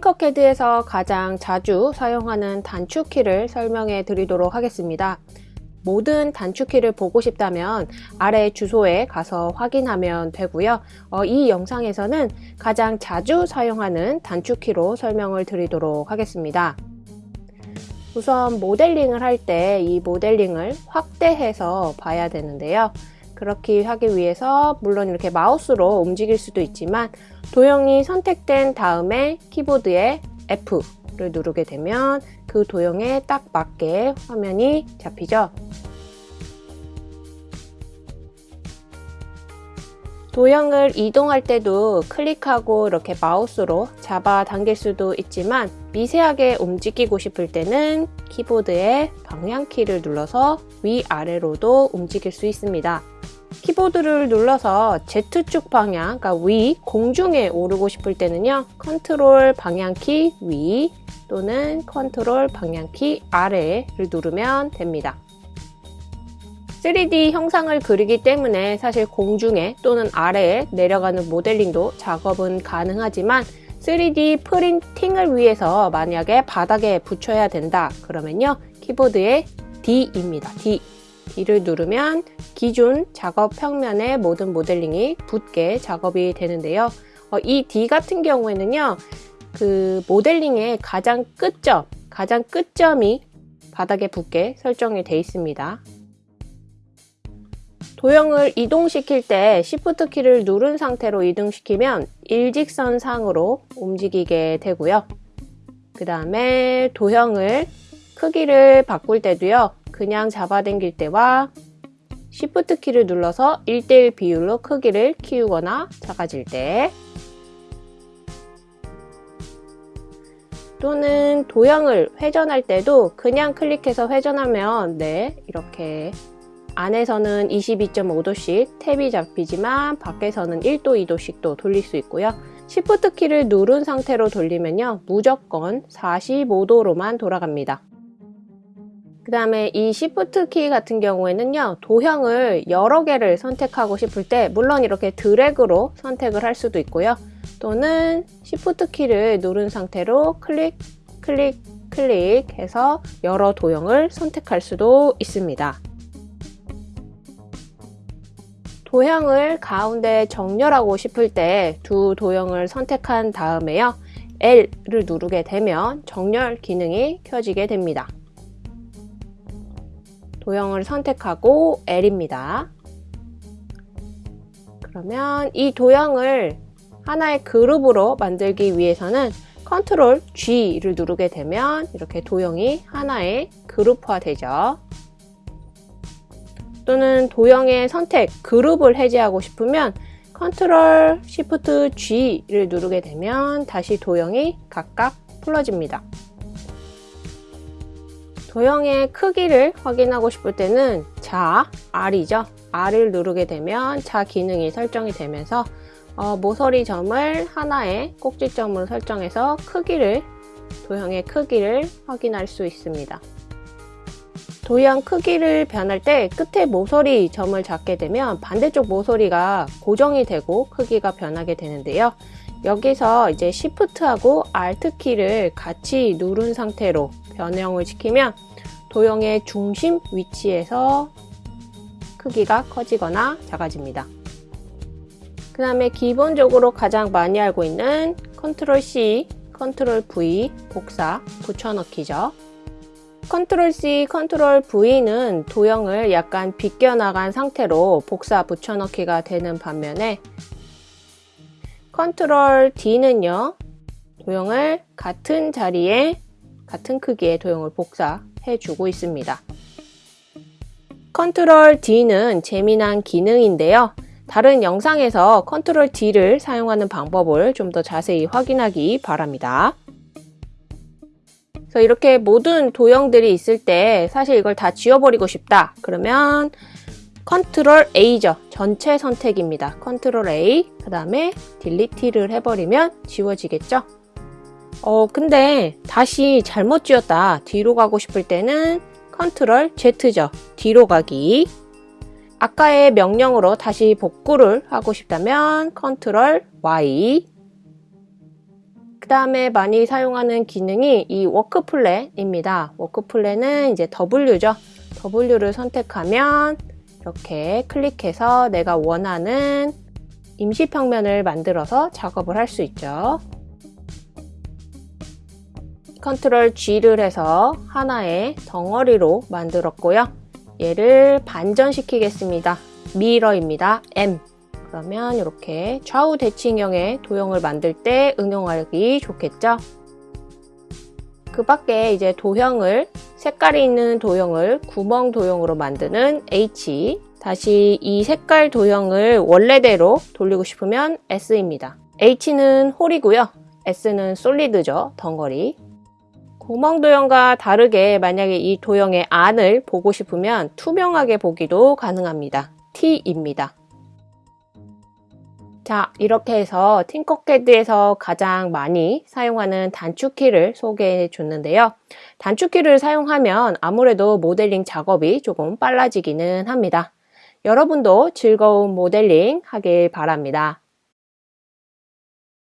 팅커캐드에서 가장 자주 사용하는 단축키를 설명해 드리도록 하겠습니다. 모든 단축키를 보고 싶다면 아래 주소에 가서 확인하면 되고요. 어, 이 영상에서는 가장 자주 사용하는 단축키로 설명을 드리도록 하겠습니다. 우선 모델링을 할 때 이 모델링을 확대해서 봐야 되는데요. 그렇게 하기 위해서 물론 이렇게 마우스로 움직일 수도 있지만 도형이 선택된 다음에 키보드에 F를 누르게 되면 그 도형에 딱 맞게 화면이 잡히죠. 도형을 이동할 때도 클릭하고 이렇게 마우스로 잡아 당길 수도 있지만 미세하게 움직이고 싶을 때는 키보드의 방향키를 눌러서 위아래로도 움직일 수 있습니다. 키보드를 눌러서 Z축 방향, 그러니까 위, 공중에 오르고 싶을 때는요. 컨트롤 방향키 위 또는 컨트롤 방향키 아래를 누르면 됩니다. 3D 형상을 그리기 때문에 사실 공중에 또는 아래에 내려가는 모델링도 작업은 가능하지만 3D 프린팅을 위해서 만약에 바닥에 붙여야 된다 그러면요 키보드에 D입니다. D. D를 누르면 기존 작업 평면에 모든 모델링이 붙게 작업이 되는데요. 어, 이 D 같은 경우에는요 그 모델링의 가장 끝점 가장 끝점이 바닥에 붙게 설정이 되어 있습니다 도형을 이동시킬 때 Shift 키를 누른 상태로 이동시키면 일직선 상으로 움직이게 되고요. 그 다음에 도형을 크기를 바꿀 때도요. 그냥 잡아당길 때와 Shift 키를 눌러서 1대1 비율로 크기를 키우거나 작아질 때 또는 도형을 회전할 때도 그냥 클릭해서 회전하면 네 이렇게 안에서는 22.5도씩 탭이 잡히지만 밖에서는 1도, 2도씩도 돌릴 수 있고요. Shift 키를 누른 상태로 돌리면요. 무조건 45도로만 돌아갑니다. 그 다음에 이 Shift 키 같은 경우에는요. 도형을 여러 개를 선택하고 싶을 때 물론 이렇게 드래그로 선택을 할 수도 있고요. 또는 Shift 키를 누른 상태로 클릭, 클릭, 클릭해서 여러 도형을 선택할 수도 있습니다. 도형을 가운데 정렬하고 싶을 때 두 도형을 선택한 다음에요. L을 누르게 되면 정렬 기능이 켜지게 됩니다. 도형을 선택하고 L입니다. 그러면 이 도형을 하나의 그룹으로 만들기 위해서는 컨트롤 G를 누르게 되면 이렇게 도형이 하나의 그룹화 되죠. 또는 도형의 선택, 그룹을 해제하고 싶으면 컨트롤 시프트 G를 누르게 되면 다시 도형이 각각 풀어집니다. 도형의 크기를 확인하고 싶을 때는 자, R이죠. R을 누르게 되면 자 기능이 설정이 되면서 어, 모서리 점을 하나의 꼭지점으로 설정해서 크기를 도형의 크기를 확인할 수 있습니다. 도형 크기를 변할 때 끝에 모서리 점을 잡게 되면 반대쪽 모서리가 고정이 되고 크기가 변하게 되는데요. 여기서 이제 Shift하고 Alt 키를 같이 누른 상태로 변형을 시키면 도형의 중심 위치에서 크기가 커지거나 작아집니다. 그 다음에 기본적으로 가장 많이 알고 있는 Ctrl C, Ctrl V 복사 붙여넣기죠. 컨트롤 C, 컨트롤 V는 도형을 약간 비껴나간 상태로 복사 붙여넣기가 되는 반면에 컨트롤 D는요 도형을 같은 자리에 같은 크기의 도형을 복사해 주고 있습니다. 컨트롤 D는 재미난 기능인데요. 다른 영상에서 컨트롤 D를 사용하는 방법을 좀 더 자세히 확인하기 바랍니다 그래서 이렇게 모든 도형들이 있을 때 사실 이걸 다 지워버리고 싶다. 그러면 컨트롤 A죠. 전체 선택입니다. 컨트롤 A 그 다음에 delete를 해버리면 지워지겠죠. 어 근데 다시 잘못 지웠다. 뒤로 가고 싶을 때는 컨트롤 Z죠. 뒤로 가기 아까의 명령으로 다시 복구를 하고 싶다면 컨트롤 Y 그 다음에 많이 사용하는 기능이 이 work plane입니다. work plane은 이제 W죠. W를 선택하면 이렇게 클릭해서 내가 원하는 임시 평면을 만들어서 작업을 할 수 있죠. 컨트롤 G를 해서 하나의 덩어리로 만들었고요. 얘를 반전시키겠습니다. mirror입니다. M. 그러면 이렇게 좌우 대칭형의 도형을 만들 때 응용하기 좋겠죠? 그 밖에 이제 도형을 색깔이 있는 도형을 구멍 도형으로 만드는 H 다시 이 색깔 도형을 원래대로 돌리고 싶으면 S입니다. H는 홀이고요. S는 솔리드죠. 덩어리. 구멍 도형과 다르게 만약에 이 도형의 안을 보고 싶으면 투명하게 보기도 가능합니다. T입니다. 자, 이렇게 해서 팅커캐드에서 가장 많이 사용하는 단축키를 소개해 줬는데요. 단축키를 사용하면 아무래도 모델링 작업이 조금 빨라지기는 합니다. 여러분도 즐거운 모델링 하길 바랍니다.